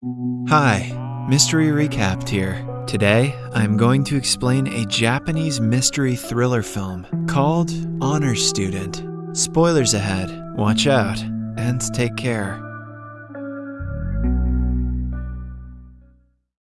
Hi, Mystery Recapped here. Today, I'm going to explain a Japanese mystery thriller film called Honor Student. Spoilers ahead, watch out, and take care.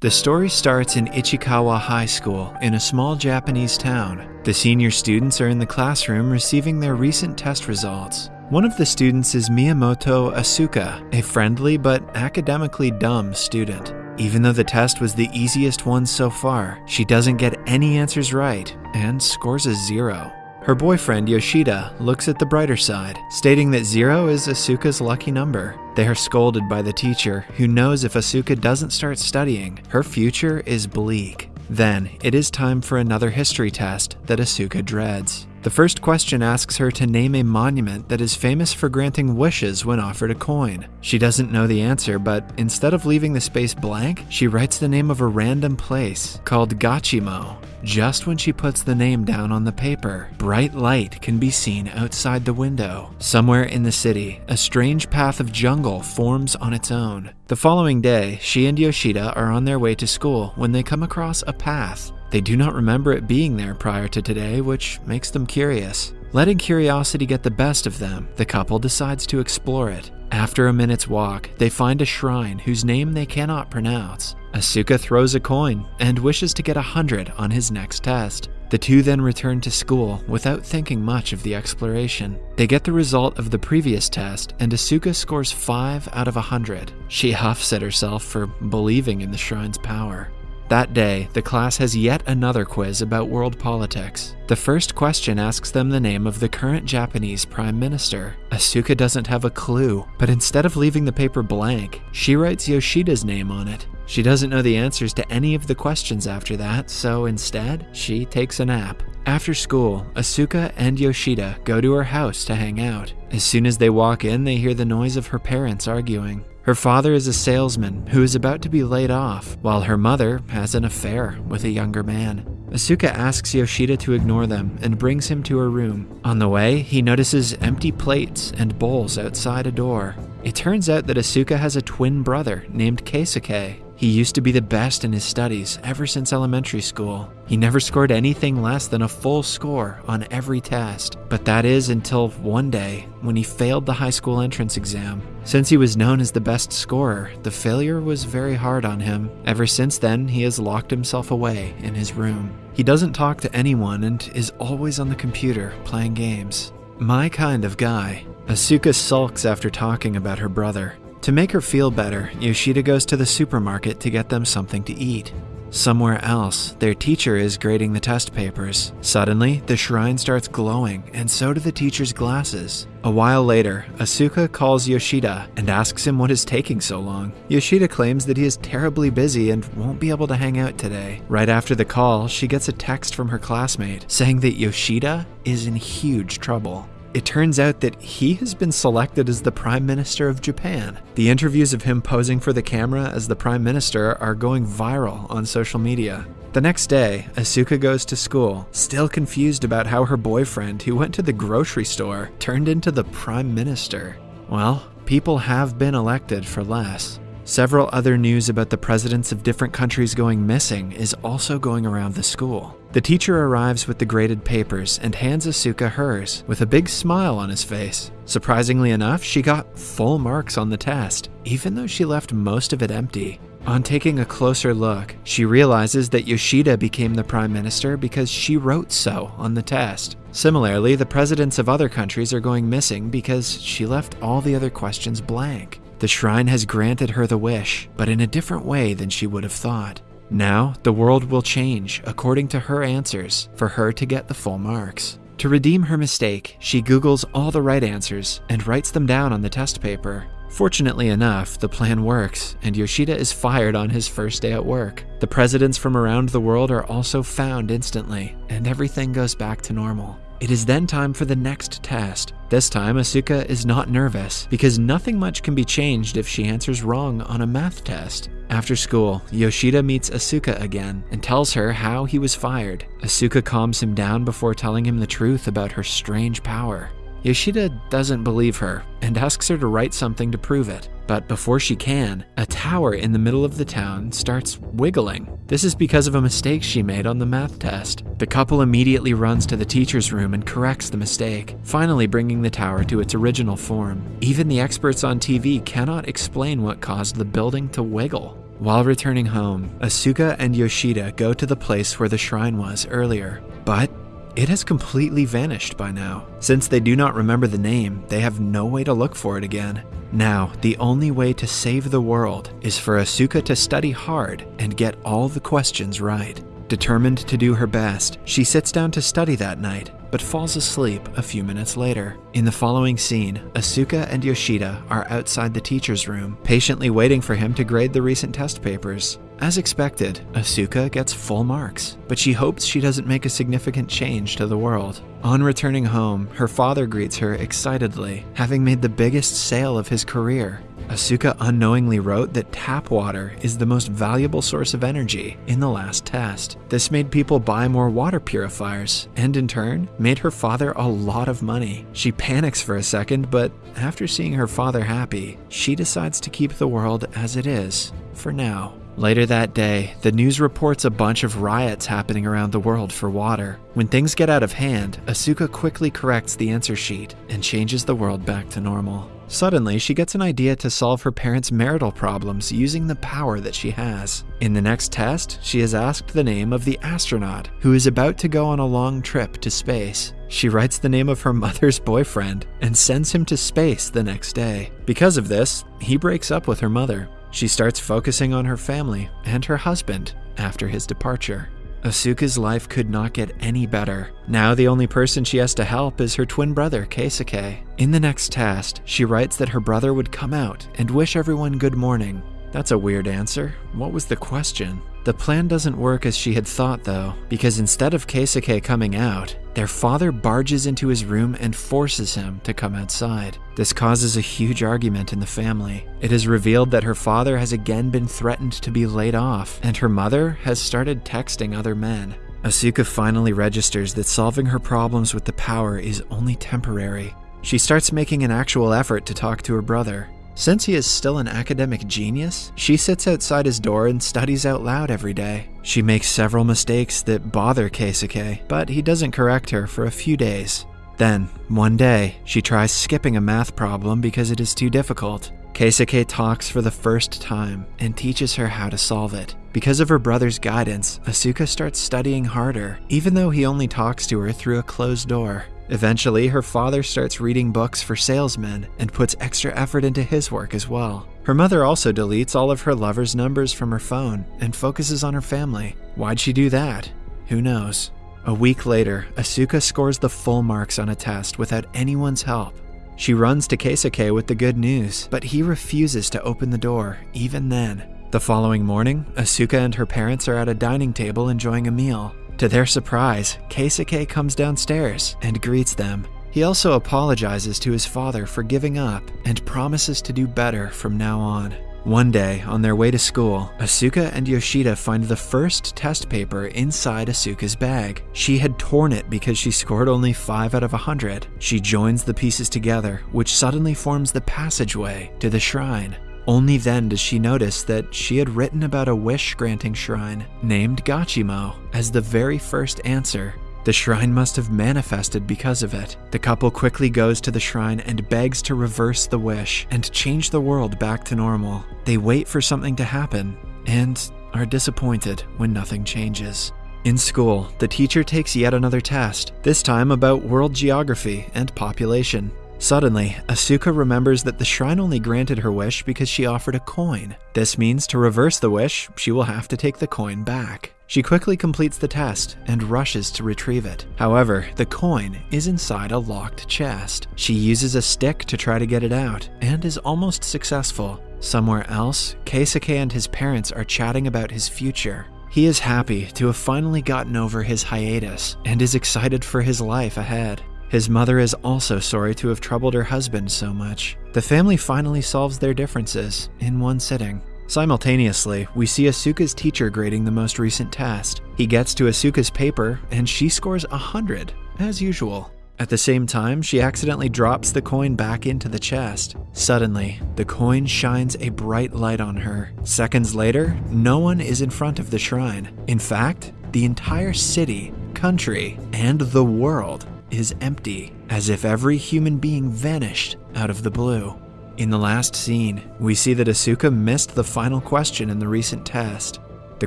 The story starts in Ichikawa High School in a small Japanese town. The senior students are in the classroom receiving their recent test results. One of the students is Miyamoto Asuka, a friendly but academically dumb student. Even though the test was the easiest one so far, she doesn't get any answers right and scores a zero. Her boyfriend, Yoshida, looks at the brighter side, stating that zero is Asuka's lucky number. They are scolded by the teacher, who knows if Asuka doesn't start studying, her future is bleak. Then, it is time for another history test that Asuka dreads. The first question asks her to name a monument that is famous for granting wishes when offered a coin. She doesn't know the answer, but instead of leaving the space blank, she writes the name of a random place called Gachimo. Just when she puts the name down on the paper, bright light can be seen outside the window. Somewhere in the city, a strange path of jungle forms on its own. The following day, she and Yoshida are on their way to school when they come across a path. They do not remember it being there prior to today, which makes them curious. Letting curiosity get the best of them, the couple decides to explore it. After a minute's walk, they find a shrine whose name they cannot pronounce. Asuka throws a coin and wishes to get a hundred on his next test. The two then return to school without thinking much of the exploration. They get the result of the previous test, and Asuka scores 5 out of a 100. She huffs at herself for believing in the shrine's power. That day, the class has yet another quiz about world politics. The first question asks them the name of the current Japanese prime minister. Asuka doesn't have a clue, but instead of leaving the paper blank, she writes Yoshida's name on it. She doesn't know the answers to any of the questions after that, so instead, she takes a nap. After school, Asuka and Yoshida go to her house to hang out. As soon as they walk in, they hear the noise of her parents arguing. Her father is a salesman who is about to be laid off, while her mother has an affair with a younger man. Asuka asks Yoshida to ignore them and brings him to her room. On the way, he notices empty plates and bowls outside a door. It turns out that Asuka has a twin brother named Keisuke. He used to be the best in his studies ever since elementary school. He never scored anything less than a full score on every test, but that is until one day when he failed the high school entrance exam. Since he was known as the best scorer, the failure was very hard on him. Ever since then, he has locked himself away in his room. He doesn't talk to anyone and is always on the computer playing games. My kind of guy. Asuka sulks after talking about her brother. To make her feel better, Yoshida goes to the supermarket to get them something to eat. Somewhere else, their teacher is grading the test papers. Suddenly, the shrine starts glowing, and so do the teacher's glasses. A while later, Asuka calls Yoshida and asks him what is taking so long. Yoshida claims that he is terribly busy and won't be able to hang out today. Right after the call, she gets a text from her classmate saying that Yoshida is in huge trouble. It turns out that he has been selected as the Prime Minister of Japan. The interviews of him posing for the camera as the Prime Minister are going viral on social media. The next day, Asuka goes to school, still confused about how her boyfriend, who went to the grocery store, turned into the Prime Minister. Well, people have been elected for less. Several other news about the presidents of different countries going missing is also going around the school. The teacher arrives with the graded papers and hands Asuka hers with a big smile on his face. Surprisingly enough, she got full marks on the test, even though she left most of it empty. On taking a closer look, she realizes that Yoshida became the prime minister because she wrote so on the test. Similarly, the presidents of other countries are going missing because she left all the other questions blank. The shrine has granted her the wish, but in a different way than she would have thought. Now, the world will change according to her answers for her to get the full marks. To redeem her mistake, she Googles all the right answers and writes them down on the test paper. Fortunately enough, the plan works, and Yoshida is fired on his first day at work. The presidents from around the world are also found instantly, and everything goes back to normal. It is then time for the next test. This time, Asuka is not nervous because nothing much can be changed if she answers wrong on a math test. After school, Yoshida meets Asuka again and tells her how he was fired. Asuka calms him down before telling him the truth about her strange power. Yoshida doesn't believe her and asks her to write something to prove it. But before she can, a tower in the middle of the town starts wiggling. This is because of a mistake she made on the math test. The couple immediately runs to the teacher's room and corrects the mistake, finally bringing the tower to its original form. Even the experts on TV cannot explain what caused the building to wiggle. While returning home, Asuka and Yoshida go to the place where the shrine was earlier. But it has completely vanished by now. Since they do not remember the name, they have no way to look for it again. Now, the only way to save the world is for Asuka to study hard and get all the questions right. Determined to do her best, she sits down to study that night, but falls asleep a few minutes later. In the following scene, Asuka and Yoshida are outside the teacher's room, patiently waiting for him to grade the recent test papers. As expected, Asuka gets full marks, but she hopes she doesn't make a significant change to the world. On returning home, her father greets her excitedly, having made the biggest sale of his career. Asuka unknowingly wrote that tap water is the most valuable source of energy in the last test. This made people buy more water purifiers, and in turn, made her father a lot of money. She panics for a second, but after seeing her father happy, she decides to keep the world as it is, for now. Later that day, the news reports a bunch of riots happening around the world for water. When things get out of hand, Asuka quickly corrects the answer sheet and changes the world back to normal. Suddenly, she gets an idea to solve her parents' marital problems using the power that she has. In the next test, she is asked the name of the astronaut who is about to go on a long trip to space. She writes the name of her mother's boyfriend and sends him to space the next day. Because of this, he breaks up with her mother. She starts focusing on her family and her husband after his departure. Asuka's life could not get any better. Now the only person she has to help is her twin brother, Keisuke. In the next test, she writes that her brother would come out and wish everyone good morning. That's a weird answer. What was the question? The plan doesn't work as she had thought, though, because instead of Keisuke coming out, their father barges into his room and forces him to come outside. This causes a huge argument in the family. It is revealed that her father has again been threatened to be laid off, and her mother has started texting other men. Asuka finally registers that solving her problems with the power is only temporary. She starts making an actual effort to talk to her brother, since he is still an academic genius, she sits outside his door and studies out loud every day. She makes several mistakes that bother Keisuke, but he doesn't correct her for a few days. Then, one day, she tries skipping a math problem because it is too difficult. Keisuke talks for the first time and teaches her how to solve it. Because of her brother's guidance, Asuka starts studying harder, even though he only talks to her through a closed door. Eventually, her father starts reading books for salesmen and puts extra effort into his work as well. Her mother also deletes all of her lover's numbers from her phone and focuses on her family. Why'd she do that? Who knows? A week later, Asuka scores the full marks on a test without anyone's help. She runs to Keisuke with the good news, but he refuses to open the door, even then. The following morning, Asuka and her parents are at a dining table enjoying a meal. To their surprise, Keisuke comes downstairs and greets them. He also apologizes to his father for giving up and promises to do better from now on. One day, on their way to school, Asuka and Yoshida find the first test paper inside Asuka's bag. She had torn it because she scored only 5 out of 100. She joins the pieces together, which suddenly forms the passageway to the shrine. Only then does she notice that she had written about a wish granting shrine named Gachimo as the very first answer. The shrine must have manifested because of it. The couple quickly goes to the shrine and begs to reverse the wish and change the world back to normal. They wait for something to happen and are disappointed when nothing changes. In school, the teacher takes yet another test, this time about world geography and population. Suddenly, Asuka remembers that the shrine only granted her wish because she offered a coin. This means to reverse the wish, she will have to take the coin back. She quickly completes the test and rushes to retrieve it. However, the coin is inside a locked chest. She uses a stick to try to get it out and is almost successful. Somewhere else, Keisuke and his parents are chatting about his future. He is happy to have finally gotten over his hiatus and is excited for his life ahead. His mother is also sorry to have troubled her husband so much. The family finally solves their differences in one sitting. Simultaneously, we see Asuka's teacher grading the most recent test. He gets to Asuka's paper and she scores 100, as usual. At the same time, she accidentally drops the coin back into the chest. Suddenly, the coin shines a bright light on her. Seconds later, no one is in front of the shrine. In fact, the entire city, country, and the world is empty, as if every human being vanished out of the blue. In the last scene, we see that Asuka missed the final question in the recent test. The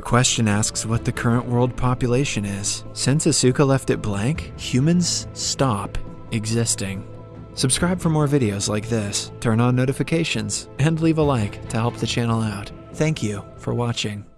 question asks what the current world population is. Since Asuka left it blank, humans stop existing. Subscribe for more videos like this, turn on notifications, and leave a like to help the channel out. Thank you for watching.